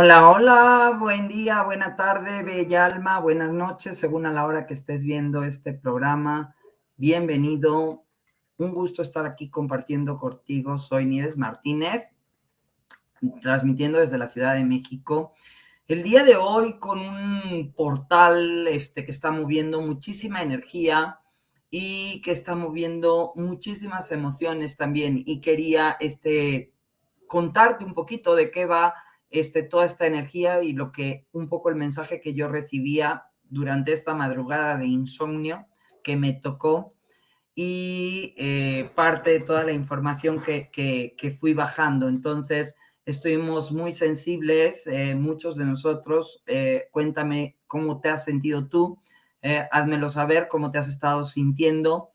Hola, hola, buen día, buena tarde, bella alma, buenas noches, según a la hora que estés viendo este programa. Bienvenido, un gusto estar aquí compartiendo contigo. Soy Nieves Martínez, transmitiendo desde la Ciudad de México. El día de hoy con un portal este, que está moviendo muchísima energía y que está moviendo muchísimas emociones también. Y quería este, contarte un poquito de qué va este, toda esta energía y lo que un poco el mensaje que yo recibía durante esta madrugada de insomnio que me tocó y eh, parte de toda la información que, que, fui bajando. Entonces, estuvimos muy sensibles, eh, muchos de nosotros. Eh, cuéntame cómo te has sentido tú, házmelo saber cómo te has estado sintiendo,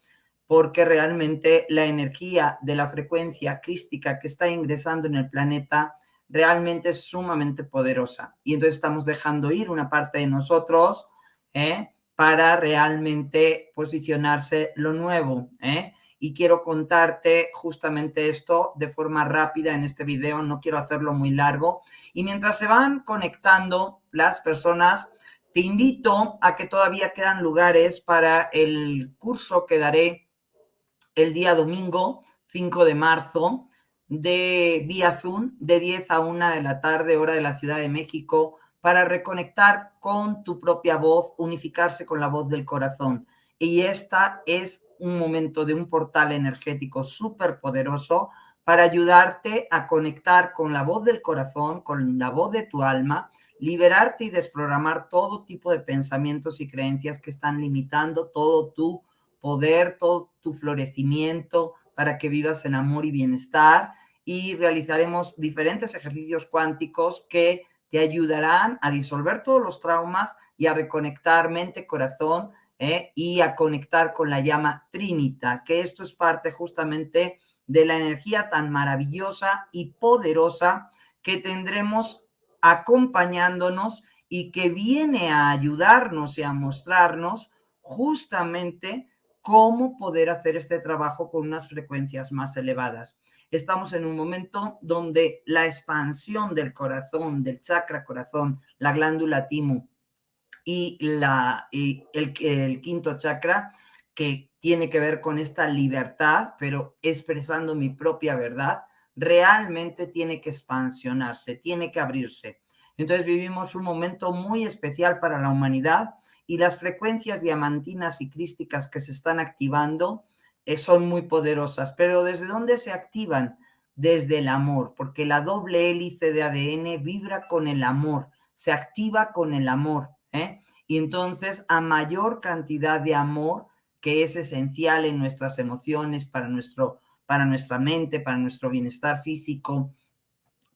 porque realmente la energía de la frecuencia crística que está ingresando en el planeta realmente es sumamente poderosa. Y entonces estamos dejando ir una parte de nosotros ¿eh? para realmente posicionarse lo nuevo. ¿eh? Y quiero contarte justamente esto de forma rápida en este video, no quiero hacerlo muy largo. Y mientras se van conectando las personas, te invito a que todavía quedan lugares para el curso que daré el día domingo 5 de marzo de vía Zoom de 10 a 1 de la tarde, hora de la Ciudad de México, para reconectar con tu propia voz, unificarse con la voz del corazón. Y esta es un momento de un portal energético súper poderoso para ayudarte a conectar con la voz del corazón, con la voz de tu alma, liberarte y desprogramar todo tipo de pensamientos y creencias que están limitando todo tu poder, todo tu florecimiento para que vivas en amor y bienestar y realizaremos diferentes ejercicios cuánticos que te ayudarán a disolver todos los traumas y a reconectar mente, corazón ¿eh? y a conectar con la llama Trinita, que esto es parte justamente de la energía tan maravillosa y poderosa que tendremos acompañándonos y que viene a ayudarnos y a mostrarnos justamente cómo poder hacer este trabajo con unas frecuencias más elevadas. Estamos en un momento donde la expansión del corazón, del chakra corazón, la glándula timo y, la, y el, el quinto chakra, que tiene que ver con esta libertad, pero expresando mi propia verdad, realmente tiene que expansionarse, tiene que abrirse. Entonces vivimos un momento muy especial para la humanidad y las frecuencias diamantinas y crísticas que se están activando son muy poderosas. Pero ¿desde dónde se activan? Desde el amor, porque la doble hélice de ADN vibra con el amor, se activa con el amor. ¿eh? Y entonces a mayor cantidad de amor, que es esencial en nuestras emociones, para, nuestro, para nuestra mente, para nuestro bienestar físico,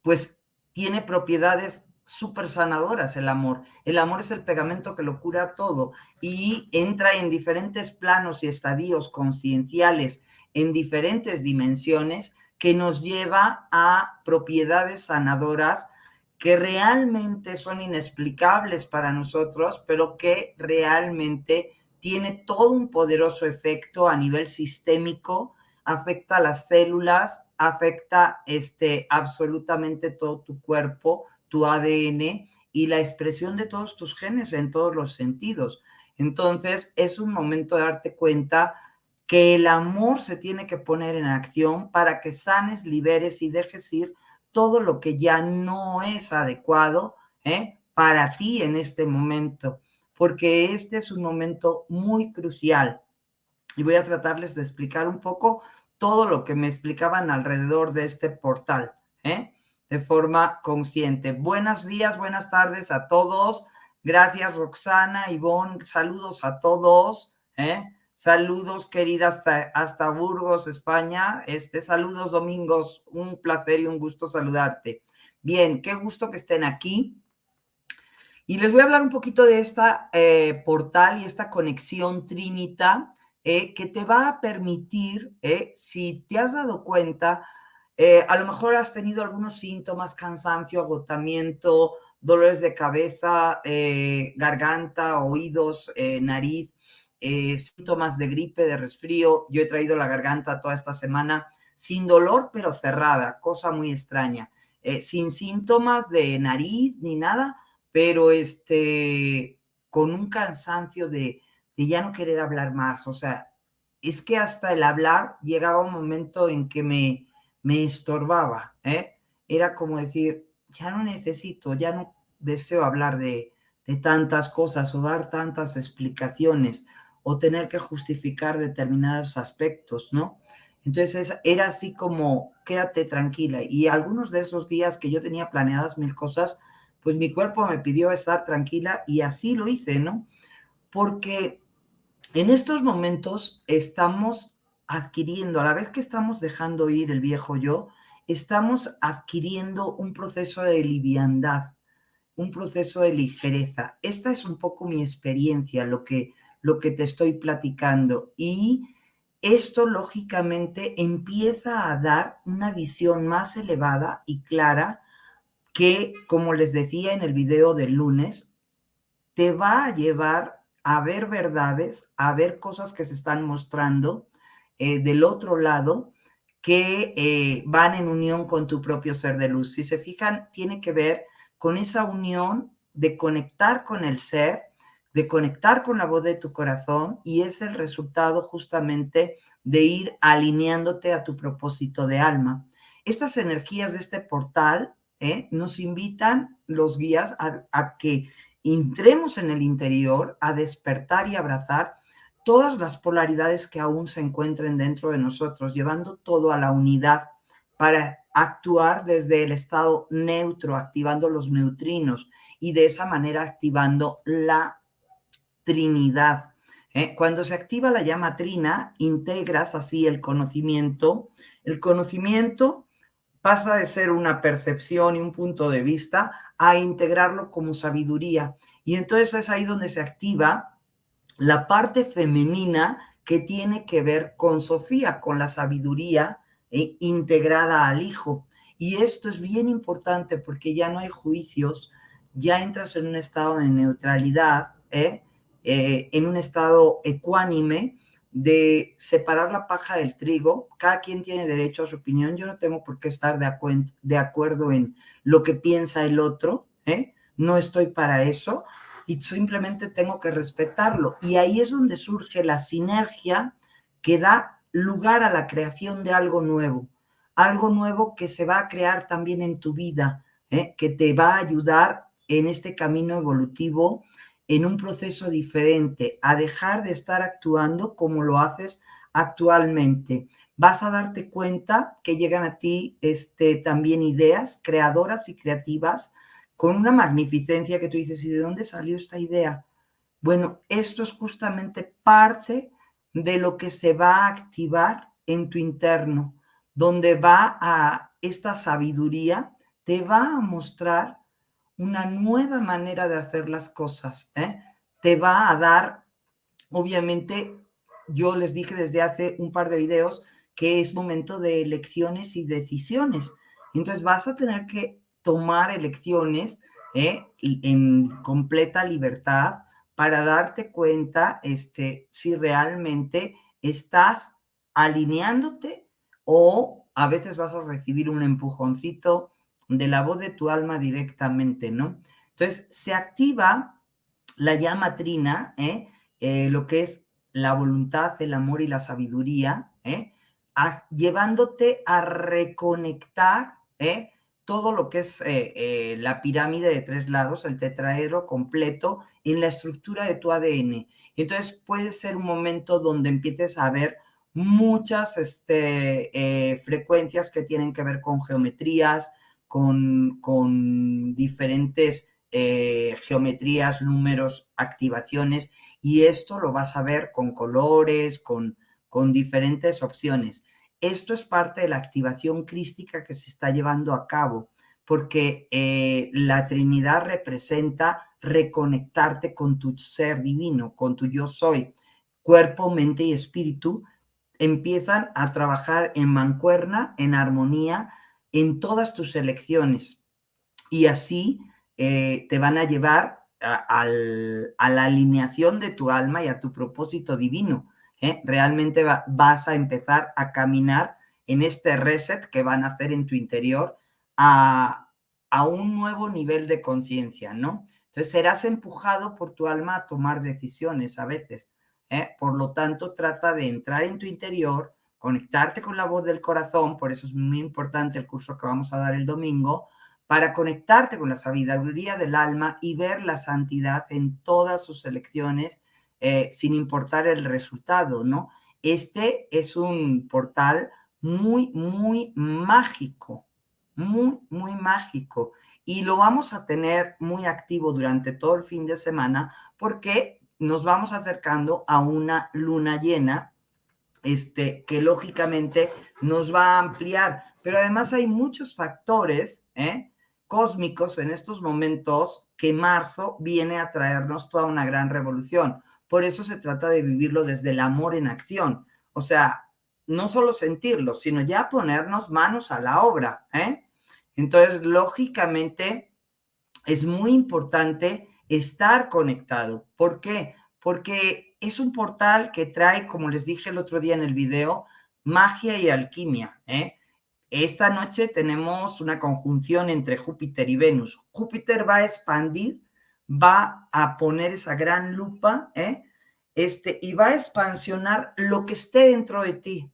pues tiene propiedades súper sanadoras el amor. El amor es el pegamento que lo cura todo y entra en diferentes planos y estadios concienciales, en diferentes dimensiones, que nos lleva a propiedades sanadoras que realmente son inexplicables para nosotros, pero que realmente tiene todo un poderoso efecto a nivel sistémico, afecta a las células, afecta este, absolutamente todo tu cuerpo, tu ADN y la expresión de todos tus genes en todos los sentidos. Entonces, es un momento de darte cuenta que el amor se tiene que poner en acción para que sanes, liberes y dejes ir todo lo que ya no es adecuado ¿eh? para ti en este momento, porque este es un momento muy crucial. Y voy a tratarles de explicar un poco todo lo que me explicaban alrededor de este portal. ¿eh? De forma consciente. Buenos días, buenas tardes a todos. Gracias, Roxana, Ivonne. Saludos a todos. ¿eh? Saludos, querida, hasta, hasta Burgos, España. Este, saludos, Domingos. Un placer y un gusto saludarte. Bien, qué gusto que estén aquí. Y les voy a hablar un poquito de esta eh, portal y esta conexión Trinita eh, que te va a permitir, si te has dado cuenta, eh, a lo mejor has tenido algunos síntomas, cansancio, agotamiento, dolores de cabeza, eh, garganta, oídos, eh, nariz, síntomas de gripe, de resfrío. Yo he traído la garganta toda esta semana sin dolor, pero cerrada, cosa muy extraña. sin síntomas de nariz ni nada, pero este, con un cansancio de, de ya no querer hablar más. O sea, es que hasta el hablar llegaba un momento en que me, me estorbaba. ¿eh? Era como decir, ya no necesito, ya no deseo hablar de, de tantas cosas o dar tantas explicaciones o tener que justificar determinados aspectos, ¿no? Entonces era así como, quédate tranquila. Y algunos de esos días que yo tenía planeadas mil cosas, pues mi cuerpo me pidió estar tranquila y así lo hice, ¿no? Porque en estos momentos estamos adquiriendo, a la vez que estamos dejando ir el viejo yo, estamos adquiriendo un proceso de liviandad, un proceso de ligereza. Esta es un poco mi experiencia, lo que, lo que te estoy platicando. Y esto, lógicamente, empieza a dar una visión más elevada y clara que, como les decía en el video del lunes, te va a llevar a ver verdades, a ver cosas que se están mostrando eh, del otro lado que eh, van en unión con tu propio ser de luz. Si se fijan, tiene que ver con esa unión de conectar con el ser, de conectar con la voz de tu corazón y es el resultado justamente de ir alineándote a tu propósito de alma. Estas energías de este portal ¿eh? nos invitan los guías a, a que entremos en el interior, a despertar y abrazar todas las polaridades que aún se encuentren dentro de nosotros, llevando todo a la unidad para actuar desde el estado neutro, activando los neutrinos y de esa manera activando la Trinidad. ¿eh? Cuando se activa la llama trina, integras así el conocimiento. El conocimiento pasa de ser una percepción y un punto de vista a integrarlo como sabiduría. Y entonces es ahí donde se activa la parte femenina que tiene que ver con Sofía, con la sabiduría eh, integrada al hijo. Y esto es bien importante porque ya no hay juicios, ya entras en un estado de neutralidad, ¿eh? Eh, en un estado ecuánime de separar la paja del trigo. Cada quien tiene derecho a su opinión. Yo no tengo por qué estar de, de acuerdo en lo que piensa el otro. No estoy para eso y simplemente tengo que respetarlo. Y ahí es donde surge la sinergia que da lugar a la creación de algo nuevo, algo nuevo que se va a crear también en tu vida, ¿eh? que te va a ayudar en este camino evolutivo, en un proceso diferente, a dejar de estar actuando como lo haces actualmente. Vas a darte cuenta que llegan a ti este, también ideas creadoras y creativas con una magnificencia que tú dices, ¿y de dónde salió esta idea? Bueno, esto es justamente parte de lo que se va a activar en tu interno, donde va a esta sabiduría, te va a mostrar una nueva manera de hacer las cosas. ¿eh? Te va a dar, obviamente, yo les dije desde hace un par de videos que es momento de elecciones y decisiones. Entonces vas a tener que tomar elecciones ¿eh? en completa libertad para darte cuenta este, si realmente estás alineándote o a veces vas a recibir un empujoncito de la voz de tu alma directamente, ¿no? Entonces, se activa la llama trina, ¿eh? Eh, lo que es la voluntad, el amor y la sabiduría, llevándote a reconectar ¿eh? Todo lo que es eh, eh, la pirámide de tres lados, el tetraedro completo, en la estructura de tu ADN. Entonces puede ser un momento donde empieces a ver muchas este, eh, frecuencias que tienen que ver con geometrías, con, con diferentes geometrías, números, activaciones, y esto lo vas a ver con colores, con, con diferentes opciones. Esto es parte de la activación crística que se está llevando a cabo, porque eh, la Trinidad representa reconectarte con tu ser divino, con tu yo soy. Cuerpo, mente y espíritu empiezan a trabajar en mancuerna, en armonía, en todas tus elecciones. Y así eh, te van a llevar a la alineación de tu alma y a tu propósito divino. ¿Eh? realmente vas a empezar a caminar en este reset que van a hacer en tu interior a, a un nuevo nivel de conciencia, ¿no? Entonces serás empujado por tu alma a tomar decisiones a veces. ¿eh? Por lo tanto, trata de entrar en tu interior, conectarte con la voz del corazón, por eso es muy importante el curso que vamos a dar el domingo, para conectarte con la sabiduría del alma y ver la santidad en todas sus elecciones, eh, sin importar el resultado, ¿no? Este es un portal muy, muy mágico, muy, muy mágico. Y lo vamos a tener muy activo durante todo el fin de semana porque nos vamos acercando a una luna llena este, que lógicamente nos va a ampliar. Pero además hay muchos factores ¿eh? cósmicos en estos momentos que marzo viene a traernos toda una gran revolución. Por eso se trata de vivirlo desde el amor en acción. O sea, no solo sentirlo, sino ya ponernos manos a la obra. ¿eh? Entonces, lógicamente, es muy importante estar conectado. ¿Por qué? Porque es un portal que trae, como les dije el otro día en el video, magia y alquimia. ¿eh? Esta noche tenemos una conjunción entre Júpiter y Venus. Júpiter va a expandir, va a poner esa gran lupa, ¿eh? este, y va a expansionar lo que esté dentro de ti.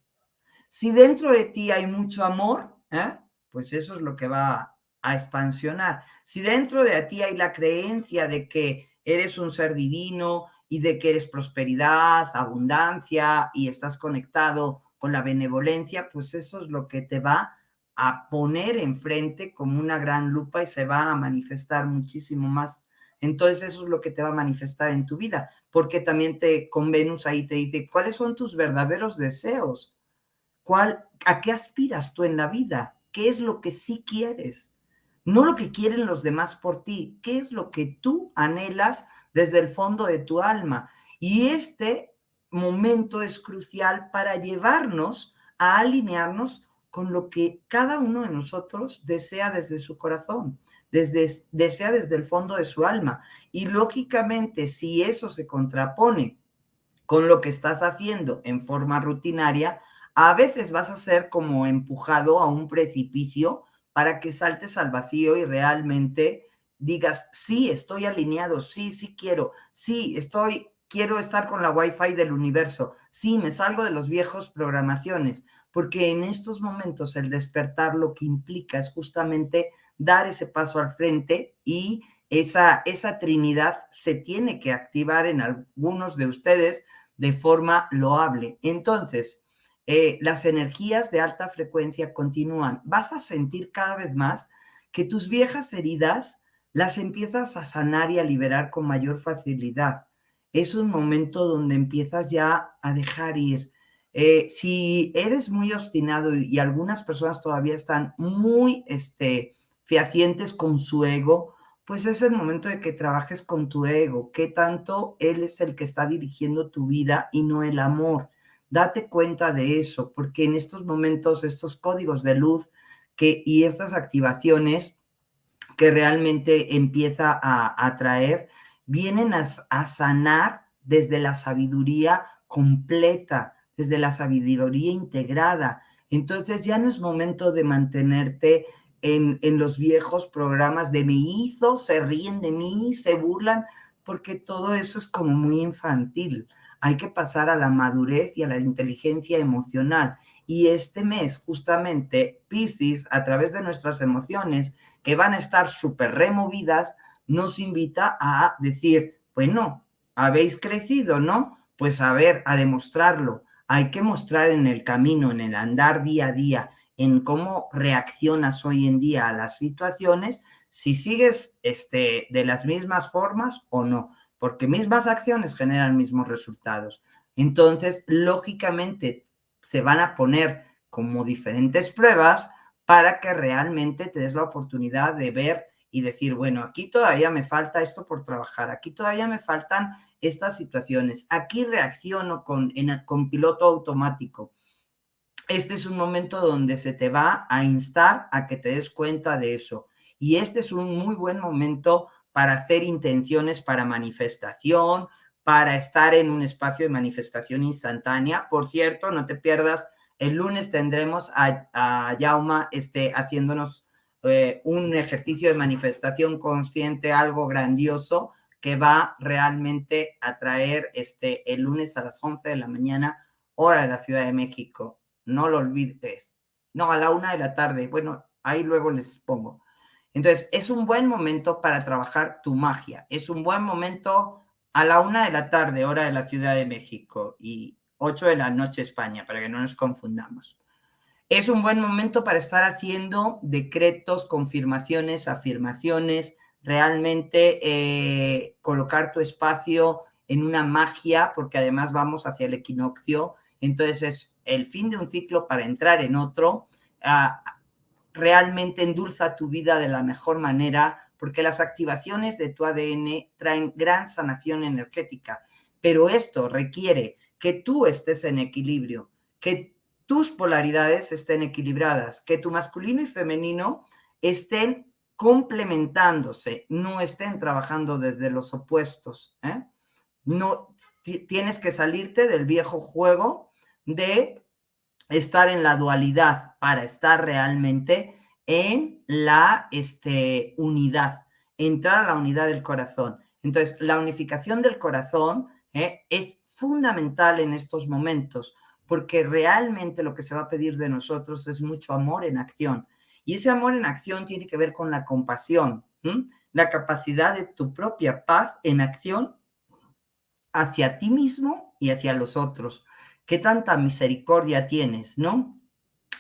Si dentro de ti hay mucho amor, ¿eh? pues eso es lo que va a expansionar. Si dentro de ti hay la creencia de que eres un ser divino y de que eres prosperidad, abundancia y estás conectado con la benevolencia, pues eso es lo que te va a poner enfrente como una gran lupa y se va a manifestar muchísimo más. Entonces eso es lo que te va a manifestar en tu vida, porque también te con Venus ahí te dice, ¿cuáles son tus verdaderos deseos? ¿Cuál, ¿A qué aspiras tú en la vida? ¿Qué es lo que sí quieres? No lo que quieren los demás por ti, ¿qué es lo que tú anhelas desde el fondo de tu alma? Y este momento es crucial para llevarnos a alinearnos con lo que cada uno de nosotros desea desde su corazón, desde, desea desde el fondo de su alma. Y lógicamente, si eso se contrapone con lo que estás haciendo en forma rutinaria, a veces vas a ser como empujado a un precipicio para que saltes al vacío y realmente digas, sí, estoy alineado, sí, sí quiero, sí, estoy quiero estar con la Wi-Fi del universo. Sí, me salgo de los viejos programaciones, porque en estos momentos el despertar lo que implica es justamente dar ese paso al frente y esa, esa trinidad se tiene que activar en algunos de ustedes de forma loable. Entonces, eh, las energías de alta frecuencia continúan. Vas a sentir cada vez más que tus viejas heridas las empiezas a sanar y a liberar con mayor facilidad es un momento donde empiezas ya a dejar ir. Eh, si eres muy obstinado y, algunas personas todavía están muy este, fehacientes con su ego, pues es el momento de que trabajes con tu ego, que tanto él es el que está dirigiendo tu vida y no el amor. Date cuenta de eso, porque en estos momentos, estos códigos de luz que, y estas activaciones que realmente empieza a atraer, vienen a, sanar desde la sabiduría completa, desde la sabiduría integrada. Entonces ya no es momento de mantenerte en, en, los viejos programas de me hizo, se ríen de mí, se burlan, porque todo eso es como muy infantil. Hay que pasar a la madurez y a la inteligencia emocional. Y este mes, justamente, Piscis, a través de nuestras emociones, que van a estar súper removidas, nos invita a decir, bueno, habéis crecido, ¿no? Pues a ver, a demostrarlo. Hay que mostrar en el camino, en el andar día a día, en cómo reaccionas hoy en día a las situaciones, si sigues este, de las mismas formas o no, porque mismas acciones generan mismos resultados. Entonces, lógicamente, se van a poner como diferentes pruebas para que realmente te des la oportunidad de ver y decir, bueno, aquí todavía me falta esto por trabajar, aquí todavía me faltan estas situaciones, aquí reacciono con, con piloto automático. Este es un momento donde se te va a instar a que te des cuenta de eso. Y este es un muy buen momento para hacer intenciones para manifestación, para estar en un espacio de manifestación instantánea. Por cierto, no te pierdas, el lunes tendremos a, Yauma este, haciéndonos eh, un ejercicio de manifestación consciente, algo grandioso que va realmente a traer este, el lunes a las 11 de la mañana, hora de la Ciudad de México. No lo olvides. No, a la una de la tarde. Bueno, ahí luego les pongo. Entonces, es un buen momento para trabajar tu magia. Es un buen momento a la una de la tarde, hora de la Ciudad de México, y 8 de la noche España, para que no nos confundamos. Es un buen momento para estar haciendo decretos, confirmaciones, afirmaciones, realmente eh, colocar tu espacio en una magia, porque además vamos hacia el equinoccio, entonces es el fin de un ciclo para entrar en otro, ah, realmente endulza tu vida de la mejor manera, porque las activaciones de tu ADN traen gran sanación energética, pero esto requiere que tú estés en equilibrio, que tus polaridades estén equilibradas, que tu masculino y femenino estén complementándose, no estén trabajando desde los opuestos. ¿eh? No tienes que salirte del viejo juego de estar en la dualidad para estar realmente en la este, unidad, entrar a la unidad del corazón. Entonces, la unificación del corazón ¿eh? es fundamental en estos momentos porque realmente lo que se va a pedir de nosotros es mucho amor en acción. Y ese amor en acción tiene que ver con la compasión, la capacidad de tu propia paz en acción hacia ti mismo y hacia los otros. ¿Qué tanta misericordia tienes, no?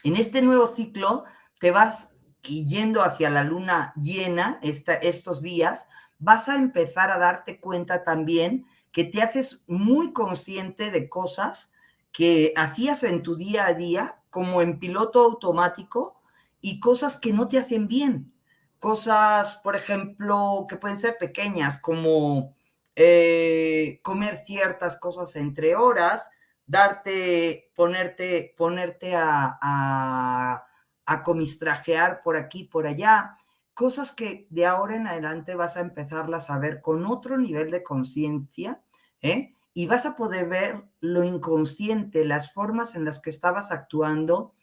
En este nuevo ciclo te vas yendo hacia la luna llena estos días, vas a empezar a darte cuenta también que te haces muy consciente de cosas que hacías en tu día a día como en piloto automático y cosas que no te hacen bien. Cosas, por ejemplo, que pueden ser pequeñas, como eh, comer ciertas cosas entre horas, darte, ponerte, ponerte a, a, comistrajear por aquí, por allá, cosas que de ahora en adelante vas a empezarlas a ver con otro nivel de conciencia, ¿eh? Y vas a poder ver lo inconsciente, las formas en las que estabas actuando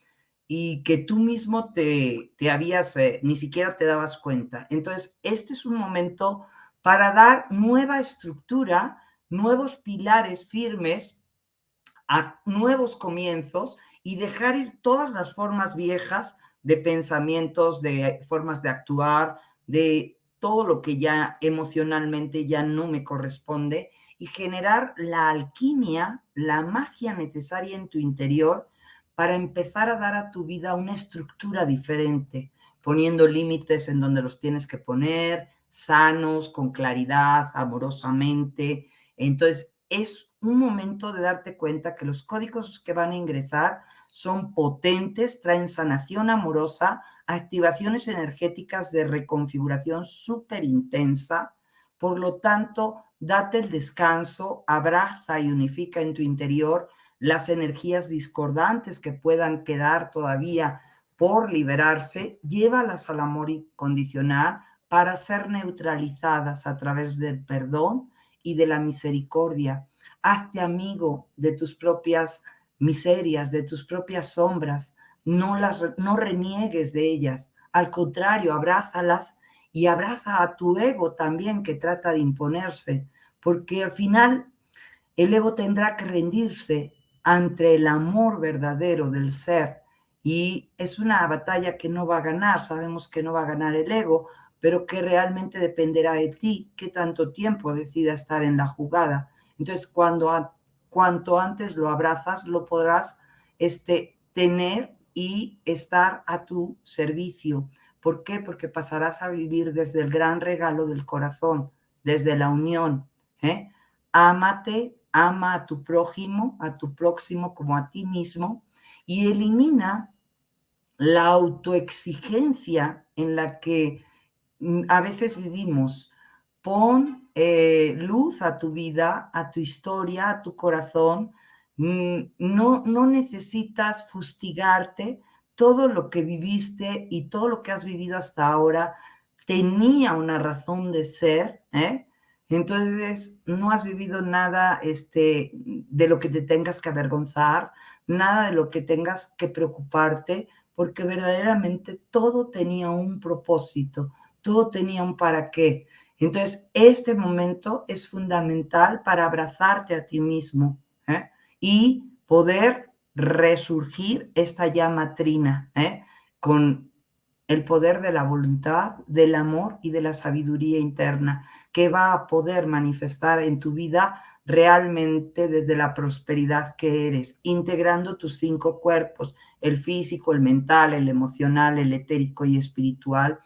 y que tú mismo te, te habías, eh, ni siquiera te dabas cuenta. Entonces, este es un momento para dar nueva estructura, nuevos pilares firmes a nuevos comienzos y dejar ir todas las formas viejas de pensamientos, de formas de actuar, de todo lo que ya emocionalmente ya no me corresponde y generar la alquimia, la magia necesaria en tu interior para empezar a dar a tu vida una estructura diferente, poniendo límites en donde los tienes que poner, sanos, con claridad, amorosamente. Entonces, es un momento de darte cuenta que los códigos que van a ingresar son potentes, traen sanación amorosa, activaciones energéticas de reconfiguración súper intensa. Por lo tanto, date el descanso, abraza y unifica en tu interior las energías discordantes que puedan quedar todavía por liberarse, llévalas al amor incondicional para ser neutralizadas a través del perdón y de la misericordia. Hazte amigo de tus propias miserias, de tus propias sombras, no las no reniegues de ellas, al contrario, abrázalas y abraza a tu ego también que trata de imponerse, porque al final el ego tendrá que rendirse ante el amor verdadero del ser y es una batalla que no va a ganar, sabemos que no va a ganar el ego, pero que realmente dependerá de ti qué tanto tiempo decida estar en la jugada. Entonces, cuanto antes lo abrazas, lo podrás este, tener y estar a tu servicio. ¿Por qué? Porque pasarás a vivir desde el gran regalo del corazón, desde la unión. ¿eh? Ámate, ama a tu prójimo, a tu próximo como a ti mismo y elimina la autoexigencia en la que mm, a veces vivimos. Pon eh, luz a tu vida, a tu historia, a tu corazón. Mm, no, no necesitas fustigarte todo lo que viviste y todo lo que has vivido hasta ahora tenía una razón de ser, ¿eh? Entonces, no has vivido nada este, de lo que te tengas que avergonzar, nada de lo que tengas que preocuparte, porque verdaderamente todo tenía un propósito, todo tenía un para qué. Entonces, este momento es fundamental para abrazarte a ti mismo ¿eh? y poder resurgir esta llama trina ¿eh? con el poder de la voluntad, del amor y de la sabiduría interna que va a poder manifestar en tu vida realmente desde la prosperidad que eres, integrando tus cinco cuerpos, el físico, el mental, el emocional, el etérico y espiritual,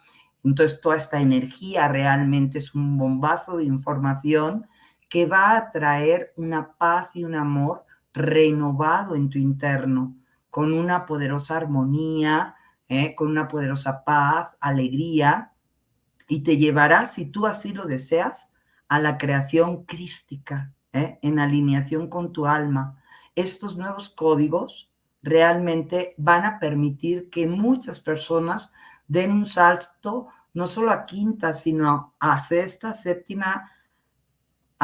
entonces, toda esta energía realmente es un bombazo de información que va a traer una paz y un amor renovado en tu interno, con una poderosa armonía, ¿eh? con una poderosa paz, alegría, y te llevará, si tú así lo deseas, a la creación crística, ¿eh? en alineación con tu alma. Estos nuevos códigos realmente van a permitir que muchas personas den un salto no solo a quinta, sino a sexta, séptima,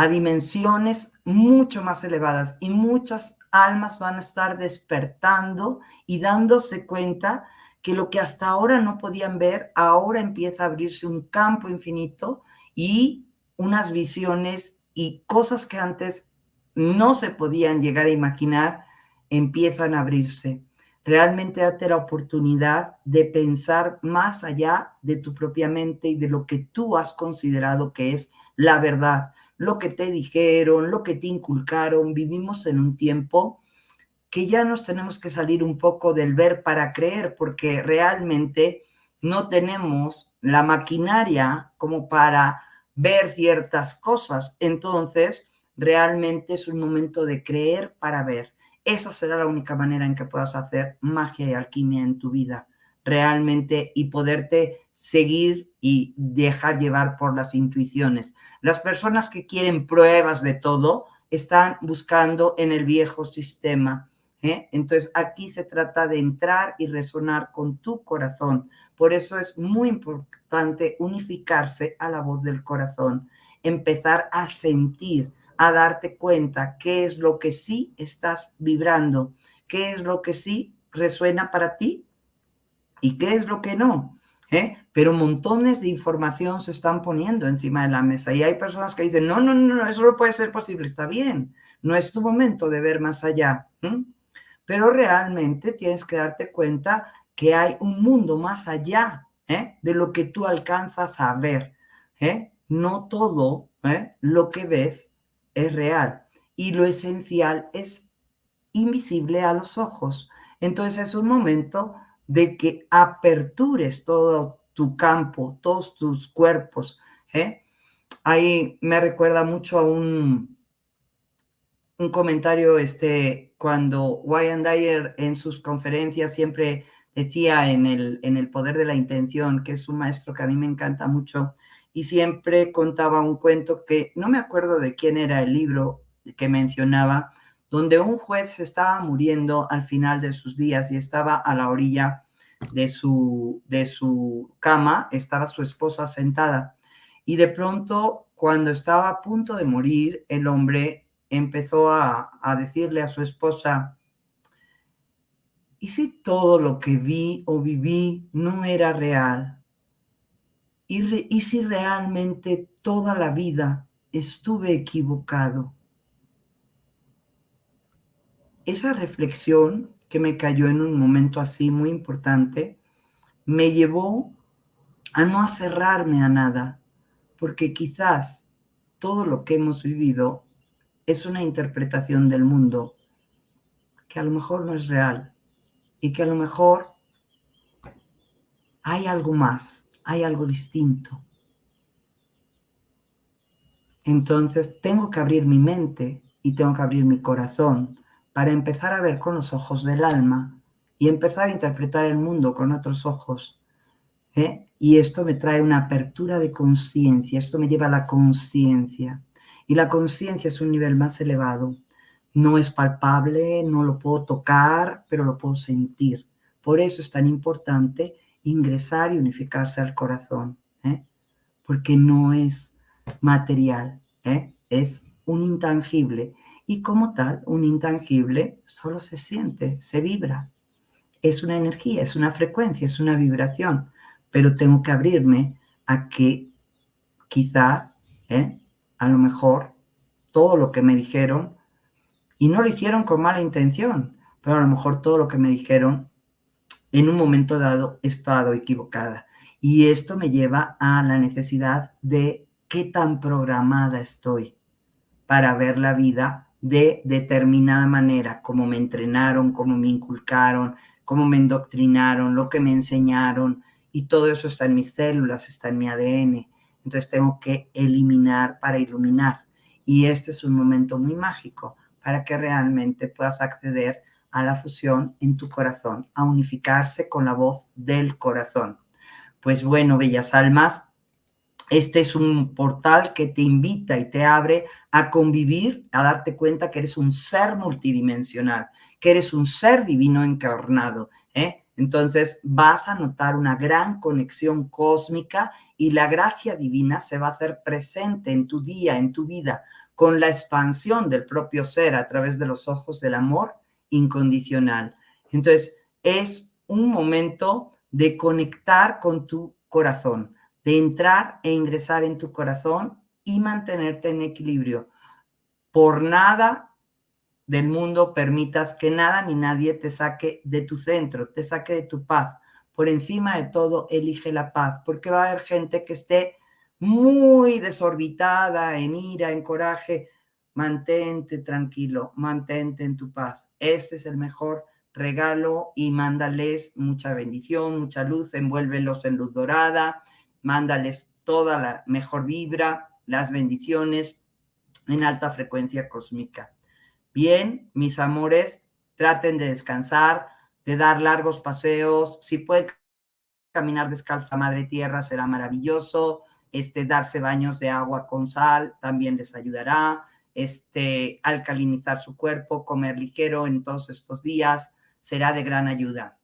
a dimensiones mucho más elevadas y muchas almas van a estar despertando y dándose cuenta que lo que hasta ahora no podían ver, ahora empieza a abrirse un campo infinito y unas visiones y cosas que antes no se podían llegar a imaginar empiezan a abrirse. Realmente date la oportunidad de pensar más allá de tu propia mente y de lo que tú has considerado que es la verdad, lo que te dijeron, lo que te inculcaron. Vivimos en un tiempo que ya nos tenemos que salir un poco del ver para creer, porque realmente no tenemos la maquinaria como para ver ciertas cosas. Entonces, realmente es un momento de creer para ver. Esa será la única manera en que puedas hacer magia y alquimia en tu vida realmente y poderte seguir y dejar llevar por las intuiciones. Las personas que quieren pruebas de todo están buscando en el viejo sistema. ¿eh? Entonces aquí se trata de entrar y resonar con tu corazón. Por eso es muy importante unificarse a la voz del corazón, empezar a sentir a darte cuenta qué es lo que sí estás vibrando, qué es lo que sí resuena para ti y qué es lo que no. ¿eh? Pero montones de información se están poniendo encima de la mesa y hay personas que dicen, no, no, no, eso no puede ser posible, está bien, no es tu momento de ver más allá. Pero realmente tienes que darte cuenta que hay un mundo más allá ¿eh? de lo que tú alcanzas a ver. ¿eh? No todo lo que ves es real y lo esencial es invisible a los ojos. Entonces es un momento de que apertures todo tu campo, todos tus cuerpos. ¿eh? Ahí me recuerda mucho a un, un comentario este, cuando Wayne Dyer en sus conferencias siempre decía en el, en el poder de la intención, que es un maestro que a mí me encanta mucho, y siempre contaba un cuento que no me acuerdo de quién era el libro que mencionaba, donde un juez se estaba muriendo al final de sus días y estaba a la orilla de su, de su cama, estaba su esposa sentada. Y de pronto, cuando estaba a punto de morir, el hombre empezó a, a decirle a su esposa, ¿y si todo lo que vi o viví no era real? ¿Y, si realmente toda la vida estuve equivocado? Esa reflexión que me cayó en un momento así muy importante, me llevó a no aferrarme a nada, porque quizás todo lo que hemos vivido es una interpretación del mundo que a lo mejor no es real y que a lo mejor hay algo más hay algo distinto. Entonces tengo que abrir mi mente y tengo que abrir mi corazón para empezar a ver con los ojos del alma y empezar a interpretar el mundo con otros ojos. ¿eh? Y esto me trae una apertura de conciencia, esto me lleva a la conciencia. Y la conciencia es un nivel más elevado. No es palpable, no lo puedo tocar, pero lo puedo sentir. Por eso es tan importante ingresar y unificarse al corazón, ¿eh? porque no es material, ¿eh? es un intangible. Y como tal, un intangible solo se siente, se vibra. es una energía, es una frecuencia, es una vibración, pero tengo que abrirme a que quizás, ¿eh? a lo mejor, todo lo que me dijeron, y no lo hicieron con mala intención, pero a lo mejor todo lo que me dijeron en un momento dado he estado equivocada. Y esto me lleva a la necesidad de qué tan programada estoy para ver la vida de determinada manera, como me entrenaron, como me inculcaron, cómo me endoctrinaron, lo que me enseñaron, y todo eso está en mis células, está en mi ADN. Entonces tengo que eliminar para iluminar. Y este es un momento muy mágico para que realmente puedas acceder a la fusión en tu corazón, a unificarse con la voz del corazón. Pues bueno, bellas almas, este es un portal que te invita y te abre a convivir, a darte cuenta que eres un ser multidimensional, que eres un ser divino encarnado. ¿eh? Entonces vas a notar una gran conexión cósmica y la gracia divina se va a hacer presente en tu día, en tu vida, con la expansión del propio ser a través de los ojos del amor incondicional. Entonces, es un momento de conectar con tu corazón, de entrar e ingresar en tu corazón y mantenerte en equilibrio. Por nada del mundo permitas que nada ni nadie te saque de tu centro, te saque de tu paz. Por encima de todo, elige la paz, porque va a haber gente que esté muy desorbitada, en ira, en coraje. Mantente tranquilo, mantente en tu paz. Este es el mejor regalo y mándales mucha bendición, mucha luz, envuélvelos en luz dorada, mándales toda la mejor vibra, las bendiciones en alta frecuencia cósmica. Bien, mis amores, traten de descansar, de dar largos paseos. Si pueden caminar descalza madre tierra, será maravilloso. Este, darse baños de agua con sal también les ayudará este, alcalinizar su cuerpo, comer ligero en todos estos días, será de gran ayuda.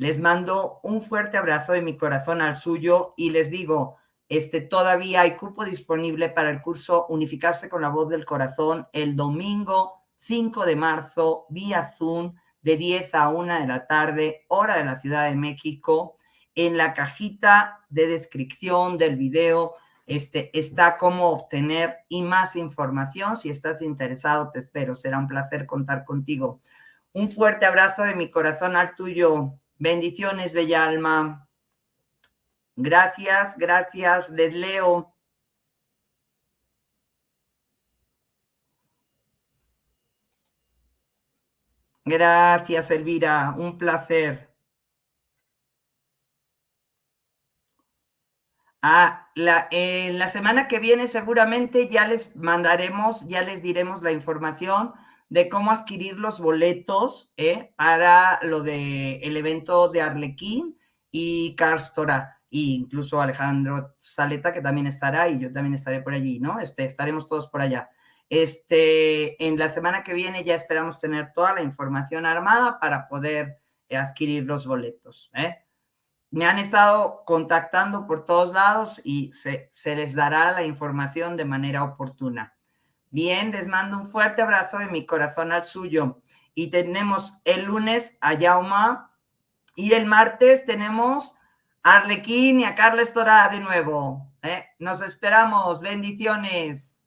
Les mando un fuerte abrazo de mi corazón al suyo y les digo, este, todavía hay cupo disponible para el curso Unificarse con la voz del corazón el domingo 5 de marzo vía Zoom de 10 a 1 de la tarde, hora de la Ciudad de México. En la cajita de descripción del video este, está cómo obtener y más información. Si estás interesado, te espero. Será un placer contar contigo. Un fuerte abrazo de mi corazón al tuyo. Bendiciones, bella alma. Gracias, gracias. Les leo. Gracias, Elvira. Un placer. Ah, la, la semana que viene seguramente ya les mandaremos, ya les diremos la información de cómo adquirir los boletos ¿eh? para lo del el evento de Arlequín y Carstora, e incluso Alejandro Saleta, que también estará, y yo también estaré por allí, ¿no? Este, estaremos todos por allá. Este, en la semana que viene ya esperamos tener toda la información armada para poder adquirir los boletos. ¿eh? me han estado contactando por todos lados y se, les dará la información de manera oportuna. Bien, les mando un fuerte abrazo de mi corazón al suyo. Y tenemos el lunes a Yauma y el martes tenemos a Arlequín y a Carles Torá de nuevo. ¿eh? Nos esperamos. Bendiciones.